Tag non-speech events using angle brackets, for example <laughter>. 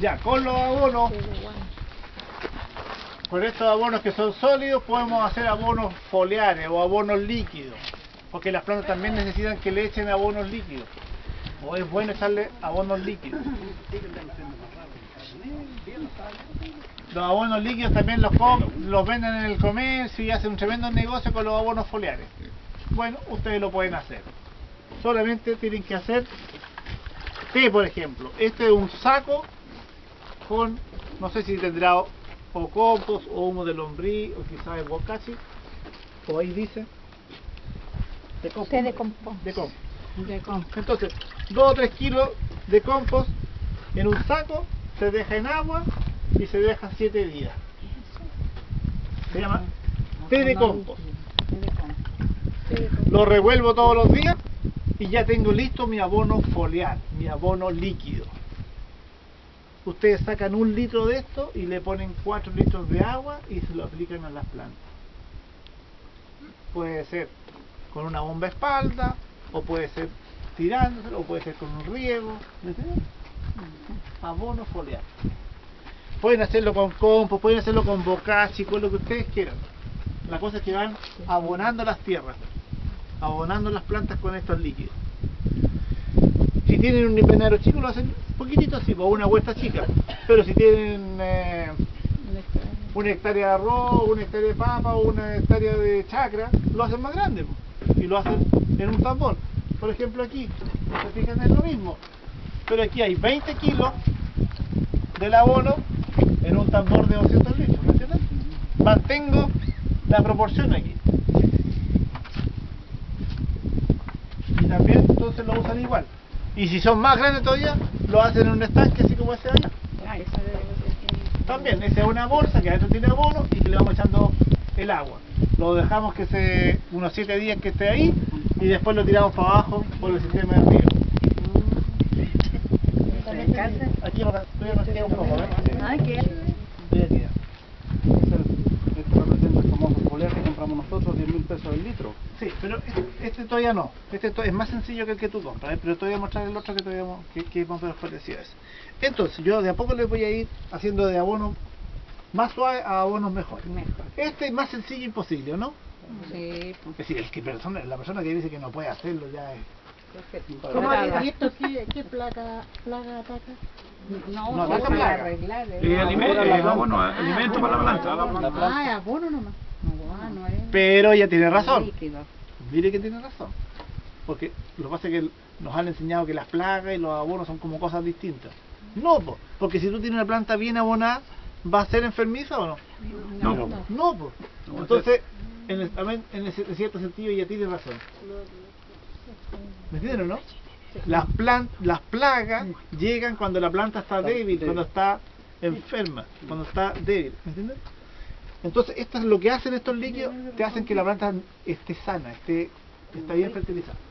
Ya, con los abonos, con estos abonos que son sólidos, podemos hacer abonos foliares o abonos líquidos. Porque las plantas también necesitan que le echen abonos líquidos. O es bueno echarle abonos líquidos. Los abonos líquidos también los, venden en el comercio y hacen un tremendo negocio con los abonos foliares. Bueno, ustedes lo pueden hacer. Solamente tienen que hacer, este por ejemplo, este es un saco con, no sé si tendrá o, o compost o humo de lombriz o quizás de bocachi, o ahí dice, de compost. Té de compost. De compost. De compost. Entonces, 2 o 3 kilos de compost en un saco, se deja en agua y se deja 7 días. Se llama té de compost. Lo revuelvo todos los días y ya tengo listo mi abono foliar, mi abono líquido. Ustedes sacan un litro de esto y le ponen 4 litros de agua y se lo aplican a las plantas. Puede ser con una bomba espalda, o puede ser tirándoselo, o puede ser con un riego. Abono foliar. Pueden hacerlo con compost, pueden hacerlo con bocachi, con lo que ustedes quieran. La cosa es que van abonando las tierras, abonando las plantas con estos líquidos. Si tienen un invernadero chico lo hacen poquitito así, o una huerta chica. Pero si tienen eh, una hectárea de arroz, una hectárea de papa o una hectárea de chacra, lo hacen más grande y lo hacen en un tambor. Por ejemplo aquí, se fijan es lo mismo. Pero aquí hay 20 kilos del abono en un tambor de 200 litros, ¿me? Mantengo la proporción aquí. Y también entonces lo usan igual. Y si son más grandes todavía, lo hacen en un estanque así como ese de allá. Ah, esa ser. También, esa es una bolsa que adentro tiene abono y que le vamos echando el agua. Lo dejamos que se unos 7 días que esté ahí y después lo tiramos para abajo por el sistema de río. Aquí todavía nos queda un poco, ¿eh? Ay, qué. Todavía queda. Este representa el famoso foliar que compramos nosotros, 10 mil pesos el litro. Sí, pero este, este todavía no. Este to- es más sencillo que el que tú compras, ¿eh? pero te voy a mostrar el otro que, todavía, que, que es más o menos parecido a ese. Entonces, yo de a poco les voy a ir haciendo de abono más suave a abonos mejores. Mejor. Este es más sencillo imposible, ¿no? Sí, pues. Es decir, el que persona, la persona que dice que no puede hacerlo ya es... ¿Cómo ¿Y esto <laughs> qué, qué plaga, plaga ataca? No, No, no, ataca alimento, la eh, alimento para la planta. Ah, es abono nomás. No Pero ella tiene razón. Mire que tiene razón. Porque lo que pasa es que nos han enseñado que las plagas y los abonos son como cosas distintas. No, po, porque si tú tienes una planta bien abonada, ¿va a ser enfermiza o no? No. No, po. Entonces, en, el- también en, ese- en cierto sentido ella tiene razón. ¿Me entienden o no? Las, plan, las plagas llegan cuando la planta está débil, cuando está enferma, cuando está débil. ¿Me entiendes? Entonces, esto es lo que hacen estos líquidos, te hacen que la planta esté sana, esté, está bien fertilizada.